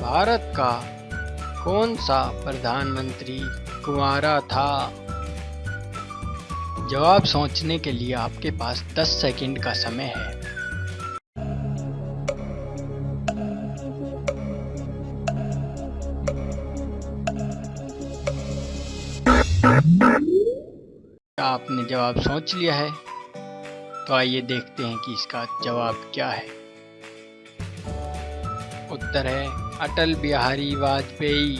भारत का कौन सा प्रधानमंत्री कुंवारा था? जवाब सोचने के लिए आपके पास 10 सेकंड का समय है। आपने जवाब सोच लिया है? तो आइए देखते हैं कि इसका जवाब क्या है। उत्तर है अटल बिहारी वाजपेयी।